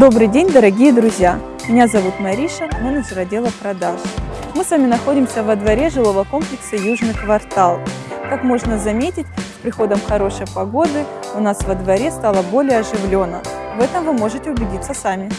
Добрый день, дорогие друзья! Меня зовут Мариша, менеджер отдела продаж. Мы с вами находимся во дворе жилого комплекса «Южный квартал». Как можно заметить, с приходом хорошей погоды у нас во дворе стало более оживленно. В этом вы можете убедиться сами.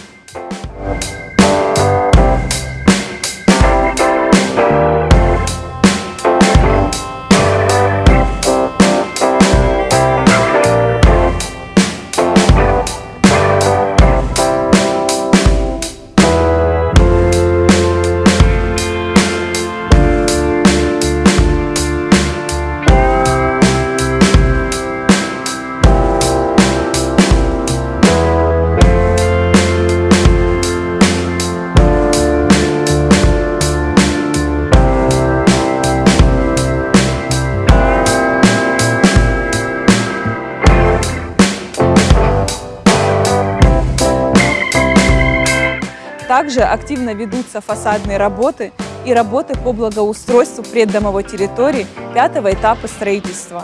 Также активно ведутся фасадные работы и работы по благоустройству преддомовой территории пятого этапа строительства.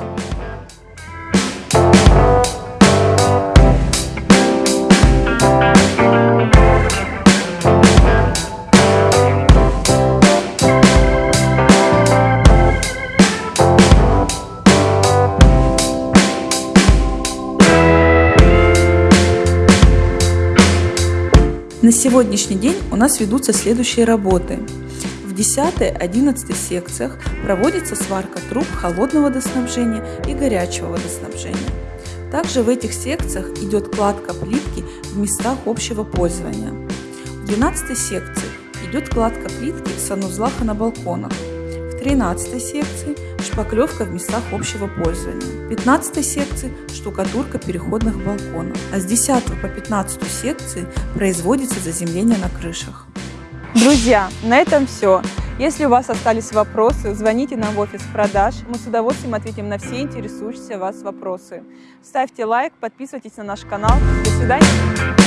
На сегодняшний день у нас ведутся следующие работы. В 10-11 секциях проводится сварка труб холодного водоснабжения и горячего водоснабжения. Также в этих секциях идет кладка плитки в местах общего пользования. В 12 секции идет кладка плитки в санузлах и на балконах. В 13 секции шпаклевка в местах общего пользования. В 15 секции штукатурка переходных балконов. А с 10 по 15 секции производится заземление на крышах. Друзья, на этом все. Если у вас остались вопросы, звоните нам в офис продаж. Мы с удовольствием ответим на все интересующие вас вопросы. Ставьте лайк, подписывайтесь на наш канал. До свидания.